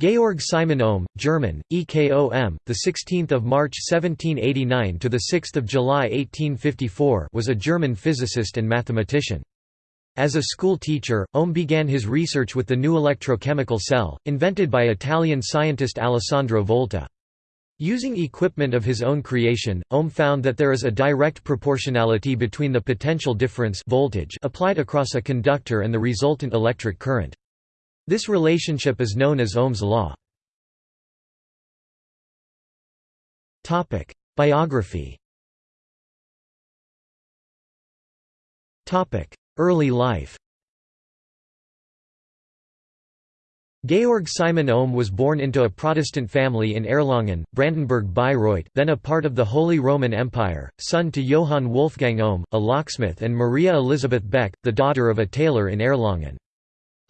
Georg Simon Ohm, German, EKOM, the 16th of March 1789 to the 6th of July 1854, was a German physicist and mathematician. As a school teacher, Ohm began his research with the new electrochemical cell, invented by Italian scientist Alessandro Volta. Using equipment of his own creation, Ohm found that there is a direct proportionality between the potential difference voltage applied across a conductor and the resultant electric current. This relationship is known as Ohm's law. Biography Early life Georg Simon Ohm was born into a Protestant family in Erlangen, Brandenburg-Bayreuth then a part of the Holy Roman Empire, son to Johann Wolfgang Ohm, a locksmith and Maria Elisabeth Beck, the daughter of a tailor in Erlangen.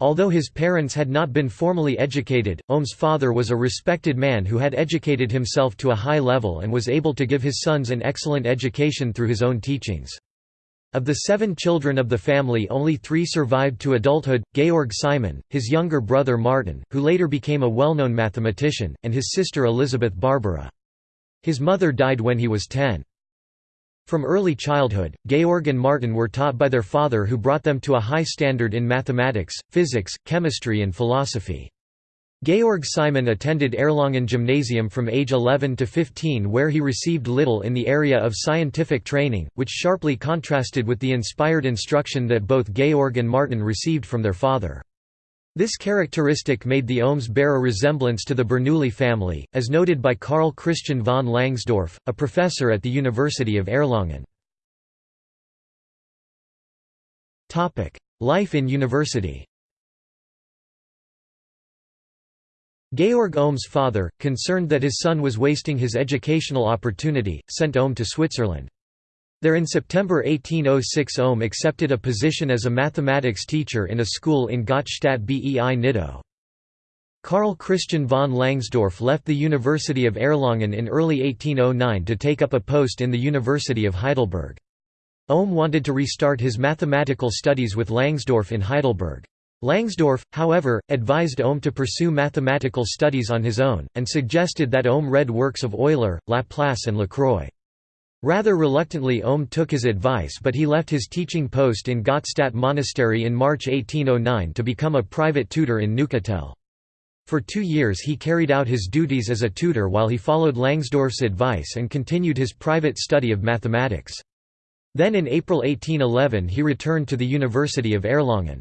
Although his parents had not been formally educated, Ohm's father was a respected man who had educated himself to a high level and was able to give his sons an excellent education through his own teachings. Of the seven children of the family only three survived to adulthood, Georg Simon, his younger brother Martin, who later became a well-known mathematician, and his sister Elizabeth Barbara. His mother died when he was ten. From early childhood, Georg and Martin were taught by their father who brought them to a high standard in mathematics, physics, chemistry and philosophy. Georg Simon attended Erlangen Gymnasium from age 11 to 15 where he received little in the area of scientific training, which sharply contrasted with the inspired instruction that both Georg and Martin received from their father. This characteristic made the Ohms bear a resemblance to the Bernoulli family, as noted by Carl Christian von Langsdorff, a professor at the University of Erlangen. Life in university Georg Ohm's father, concerned that his son was wasting his educational opportunity, sent Ohm to Switzerland. There in September 1806 Ohm accepted a position as a mathematics teacher in a school in Gottstadt bei Nidau. Karl Christian von Langsdorff left the University of Erlangen in early 1809 to take up a post in the University of Heidelberg. Ohm wanted to restart his mathematical studies with Langsdorff in Heidelberg. Langsdorff, however, advised Ohm to pursue mathematical studies on his own, and suggested that Ohm read works of Euler, Laplace and Lacroix. Rather reluctantly Ohm took his advice but he left his teaching post in Gottstadt Monastery in March 1809 to become a private tutor in Neuchâtel. For two years he carried out his duties as a tutor while he followed Langsdorff's advice and continued his private study of mathematics. Then in April 1811 he returned to the University of Erlangen.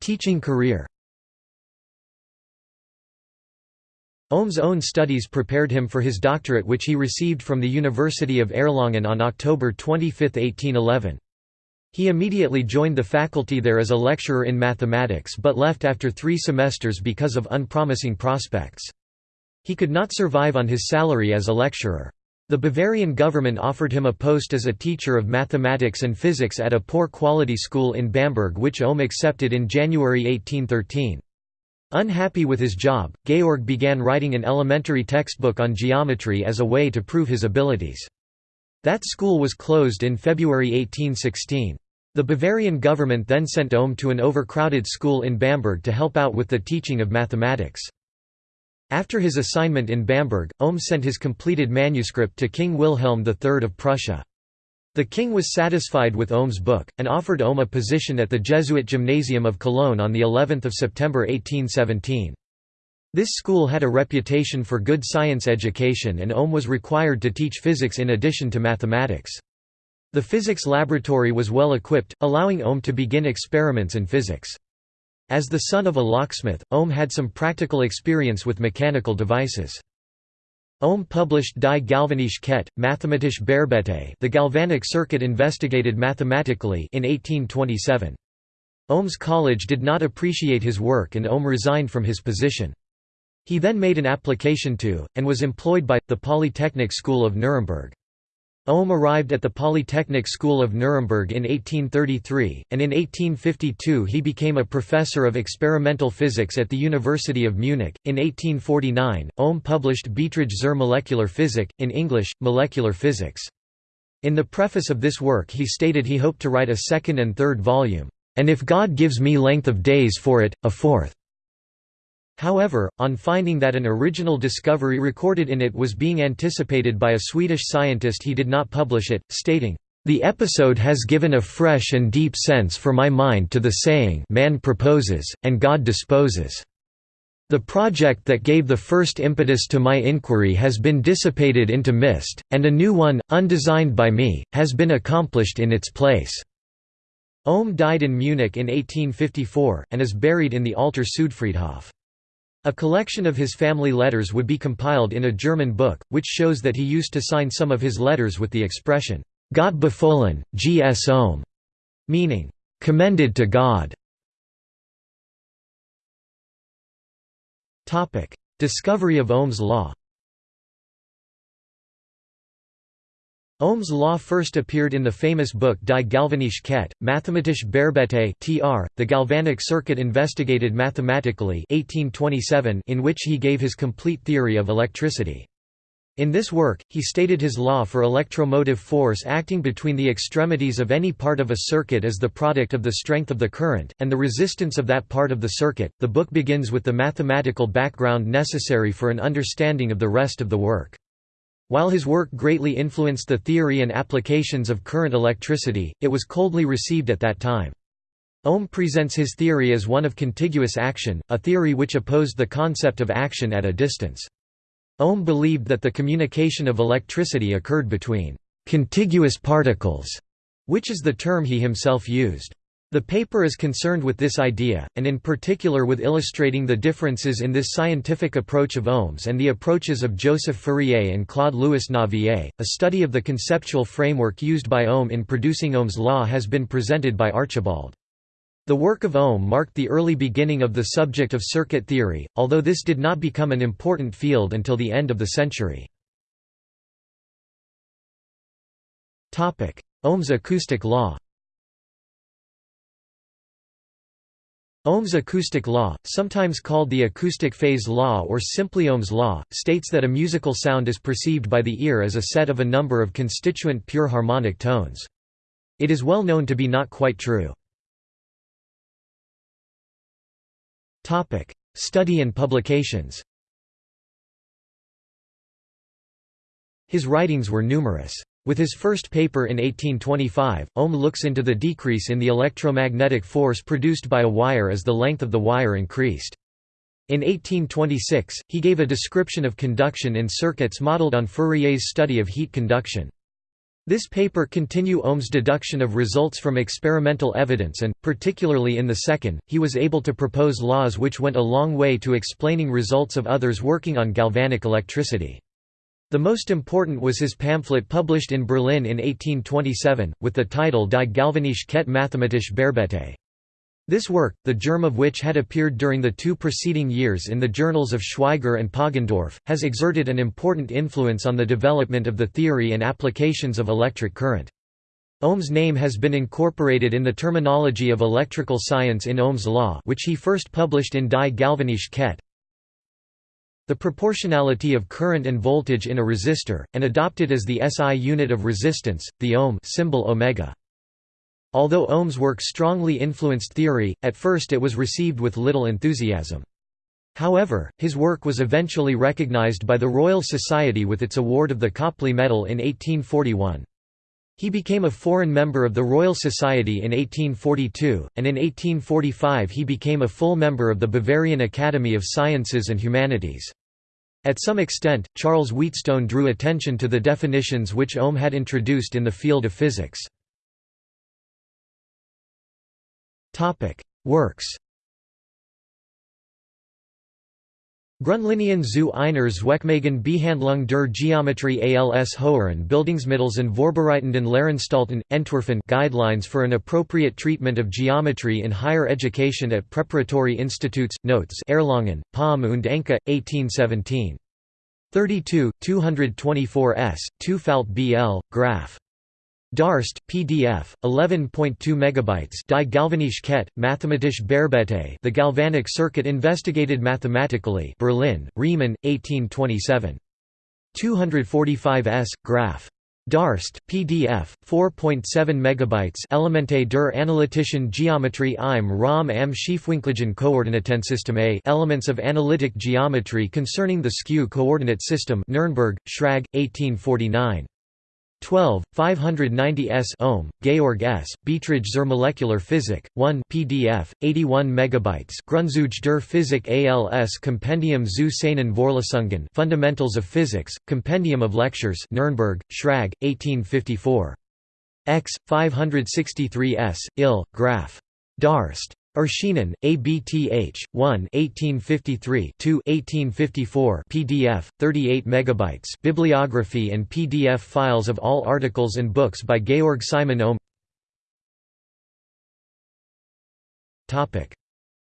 Teaching career Ohm's own studies prepared him for his doctorate which he received from the University of Erlangen on October 25, 1811. He immediately joined the faculty there as a lecturer in mathematics but left after three semesters because of unpromising prospects. He could not survive on his salary as a lecturer. The Bavarian government offered him a post as a teacher of mathematics and physics at a poor quality school in Bamberg which Ohm accepted in January 1813. Unhappy with his job, Georg began writing an elementary textbook on geometry as a way to prove his abilities. That school was closed in February 1816. The Bavarian government then sent Ohm to an overcrowded school in Bamberg to help out with the teaching of mathematics. After his assignment in Bamberg, Ohm sent his completed manuscript to King Wilhelm III of Prussia. The king was satisfied with Ohm's book, and offered Ohm a position at the Jesuit Gymnasium of Cologne on of September 1817. This school had a reputation for good science education and Ohm was required to teach physics in addition to mathematics. The physics laboratory was well equipped, allowing Ohm to begin experiments in physics. As the son of a locksmith, Ohm had some practical experience with mechanical devices. Ohm published Die galvanische Kette, Mathematische Bearbeitung the galvanic circuit investigated mathematically in 1827. Ohm's college did not appreciate his work and Ohm resigned from his position. He then made an application to, and was employed by, the Polytechnic School of Nuremberg. Ohm arrived at the Polytechnic School of Nuremberg in 1833, and in 1852 he became a professor of experimental physics at the University of Munich. In 1849, Ohm published Beiträge zur Molecular Physik, in English, Molecular Physics. In the preface of this work he stated he hoped to write a second and third volume. and if God gives me length of days for it, a fourth." However, on finding that an original discovery recorded in it was being anticipated by a Swedish scientist he did not publish it, stating, "...the episode has given a fresh and deep sense for my mind to the saying man proposes, and God disposes." The project that gave the first impetus to my inquiry has been dissipated into mist, and a new one, undesigned by me, has been accomplished in its place." Ohm died in Munich in 1854, and is buried in the Alter Südfriedhof. A collection of his family letters would be compiled in a German book, which shows that he used to sign some of his letters with the expression, Gott befohlen, G. S. Ohm, meaning, commended to God. Discovery of Ohm's law Ohm's law first appeared in the famous book Die galvanische Kette, mathematische Bearbeitung tr, the galvanic circuit investigated mathematically 1827 in which he gave his complete theory of electricity. In this work, he stated his law for electromotive force acting between the extremities of any part of a circuit as the product of the strength of the current, and the resistance of that part of the circuit. The book begins with the mathematical background necessary for an understanding of the rest of the work. While his work greatly influenced the theory and applications of current electricity, it was coldly received at that time. Ohm presents his theory as one of contiguous action, a theory which opposed the concept of action at a distance. Ohm believed that the communication of electricity occurred between «contiguous particles», which is the term he himself used. The paper is concerned with this idea, and in particular with illustrating the differences in this scientific approach of Ohm's and the approaches of Joseph Fourier and Claude-Louis Navier. A study of the conceptual framework used by Ohm in producing Ohm's law has been presented by Archibald. The work of Ohm marked the early beginning of the subject of circuit theory, although this did not become an important field until the end of the century. Ohm's acoustic law Ohm's acoustic law, sometimes called the acoustic phase law or simply Ohm's law, states that a musical sound is perceived by the ear as a set of a number of constituent pure harmonic tones. It is well known to be not quite true. Study and publications. His writings were numerous. With his first paper in 1825, Ohm looks into the decrease in the electromagnetic force produced by a wire as the length of the wire increased. In 1826, he gave a description of conduction in circuits modeled on Fourier's study of heat conduction. This paper continue Ohm's deduction of results from experimental evidence and, particularly in the second, he was able to propose laws which went a long way to explaining results of others working on galvanic electricity. The most important was his pamphlet published in Berlin in 1827, with the title Die galvanische Kette mathematische Bearbeitung. This work, the germ of which had appeared during the two preceding years in the journals of Schweigger and Poggendorff, has exerted an important influence on the development of the theory and applications of electric current. Ohm's name has been incorporated in the terminology of electrical science in Ohm's law which he first published in Die galvanische Kette. The proportionality of current and voltage in a resistor, and adopted as the SI unit of resistance, the ohm symbol omega. Although Ohm's work strongly influenced theory, at first it was received with little enthusiasm. However, his work was eventually recognized by the Royal Society with its award of the Copley Medal in 1841. He became a foreign member of the Royal Society in 1842, and in 1845 he became a full member of the Bavarian Academy of Sciences and Humanities. At some extent, Charles Wheatstone drew attention to the definitions which Ohm had introduced in the field of physics. Works Grundlinien zu einer zweckmäßigen Behandlung der Geometrie als Höheren Bildungsmittels und Vorbereitenden Lehranstalten, Entwerfen Guidelines for an appropriate treatment of geometry in higher education at preparatory institutes, Notes Erlangen, Palm und Enke, 1817. 32, 224 s, 2 Falt BL, Graph. Darst, PDF, 11.2 megabytes. Die galvanische Kette, mathematische Bearbeitung. The galvanic circuit investigated mathematically. Berlin, Riemann, 1827. 245 s. Graph. Darst, PDF, 4.7 megabytes Elemente der analytischen Geometrie im Raum am Schiefwinkligen Koordinatensystem A Elements of Analytic Geometry Concerning the Skew Coordinate System Nuremberg, Schrag, 1849. 12, 590 s Ohm, Georg S., Beiträge zur Molecular Physik, 1 PDF, 81 MB Grundzüge der Physik als Compendium zu seinen Vorlesungen Fundamentals of Physics, Compendium of Lectures Nürnberg, Schrag, 1854. X, 563 s, Ill, Graph. Darst. Erschienen, ABTH, 1 1853 2 1854 PDF, 38 MB Bibliography and PDF files of all articles and books by Georg Simon Ohm.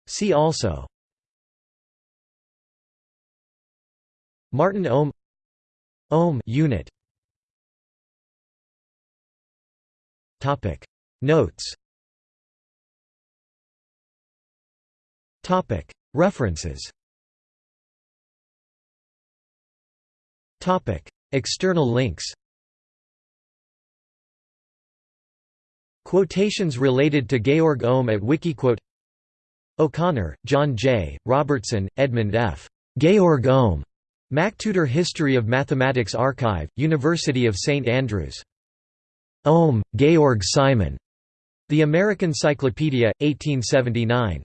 See also. Martin Ohm. Ohm unit. Notes References External links Quotations related to Georg Ohm at Wikiquote O'Connor, John J., Robertson, Edmund F. Georg Ohm. MacTutor History of Mathematics Archive, University of St Andrews. Ohm, Georg Simon. The American Cyclopedia, 1879.